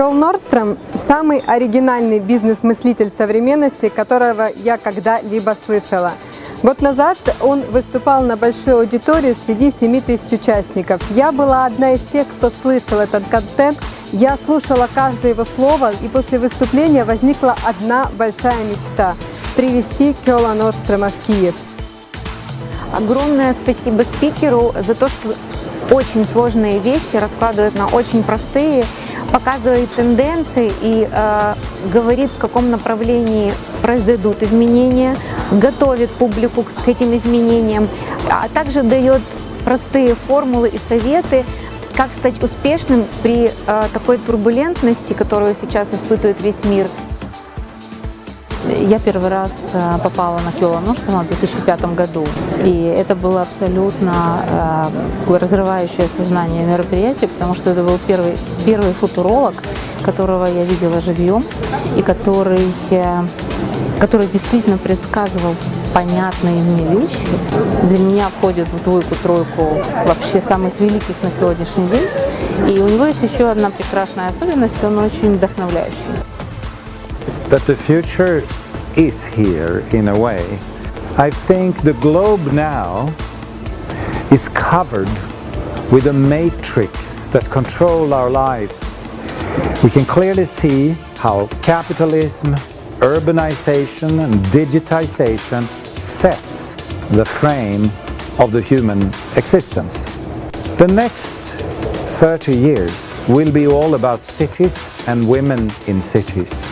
Кёл Норстром – самый оригинальный бизнес-мыслитель современности, которого я когда-либо слышала. Год назад он выступал на большую аудиторию среди 7 тысяч участников. Я была одна из тех, кто слышал этот контент. Я слушала каждое его слово, и после выступления возникла одна большая мечта – привести Кёла Норстрема в Киев. Огромное спасибо спикеру за то, что очень сложные вещи раскладывает на очень простые, показывает тенденции и э, говорит, в каком направлении произойдут изменения, готовит публику к этим изменениям, а также дает простые формулы и советы, как стать успешным при э, такой турбулентности, которую сейчас испытывает весь мир. Я первый раз э, попала на Киола Норстона в 2005 году, и это было абсолютно э, разрывающее сознание мероприятие, потому что это был первый, первый футуролог, которого я видела живьем, и который, э, который действительно предсказывал понятные мне вещи. Для меня входит в двойку-тройку вообще самых великих на сегодняшний день. И у него есть еще одна прекрасная особенность, он очень вдохновляющий. That the future is here in a way. I think the globe now is covered with a matrix that control our lives. We can clearly see how capitalism, urbanization and digitization sets the frame of the human existence. The next 30 years will be all about cities and women in cities.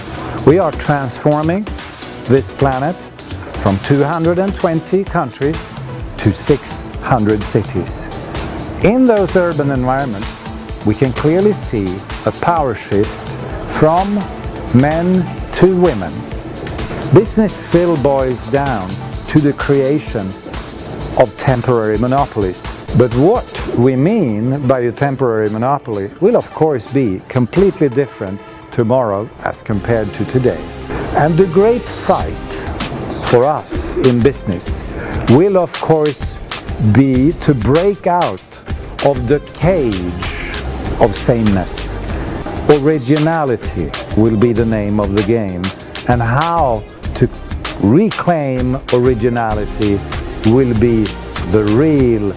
We are transforming this planet from 220 countries to 600 cities. In those urban environments, we can clearly see a power shift from men to women. Business still boils down to the creation of temporary monopolies. But what we mean by a temporary monopoly will of course be completely different tomorrow as compared to today. And the great fight for us in business will of course be to break out of the cage of sameness. Originality will be the name of the game and how to reclaim originality will be the real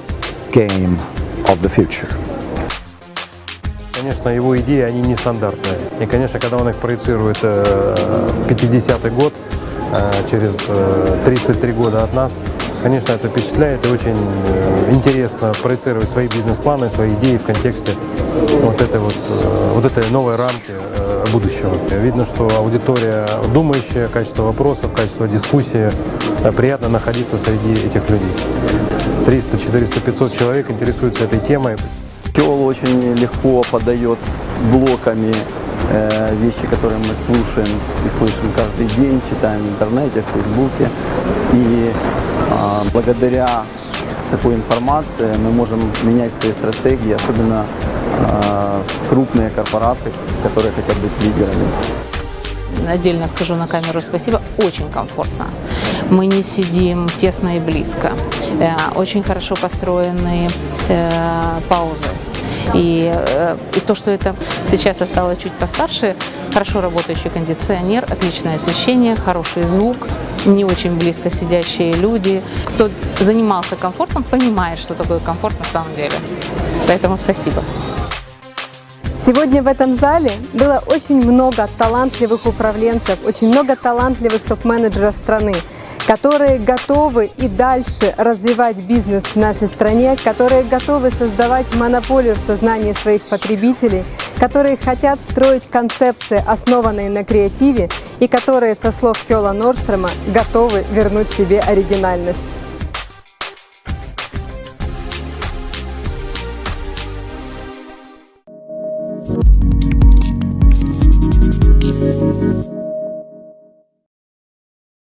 game of the future. Конечно, его идеи, они нестандартные. И, конечно, когда он их проецирует э, в 50-й год, э, через э, 33 года от нас, конечно, это впечатляет и очень э, интересно проецировать свои бизнес-планы, свои идеи в контексте вот этой вот, э, вот этой новой рамки э, будущего. Видно, что аудитория думающая, качество вопросов, качество дискуссии, приятно находиться среди этих людей. 300, 400, 500 человек интересуются этой темой. Киол очень легко подает блоками э, вещи, которые мы слушаем и слышим каждый день, читаем в интернете, в Фейсбуке. И э, благодаря такой информации мы можем менять свои стратегии, особенно э, крупные корпорации, которые хотят быть лидерами. Отдельно скажу на камеру спасибо, очень комфортно. Мы не сидим тесно и близко. Э, Очень хорошо построены э, паузы. И, э, и то, что это сейчас я стала чуть постарше, хорошо работающий кондиционер, отличное освещение, хороший звук, не очень близко сидящие люди. Кто занимался комфортом, понимает, что такое комфорт на самом деле. Поэтому спасибо. Сегодня в этом зале было очень много талантливых управленцев, очень много талантливых топ-менеджеров страны, которые готовы и дальше развивать бизнес в нашей стране, которые готовы создавать монополию в сознании своих потребителей, которые хотят строить концепции, основанные на креативе, и которые, со слов Кёла Норстрема, готовы вернуть себе оригинальность.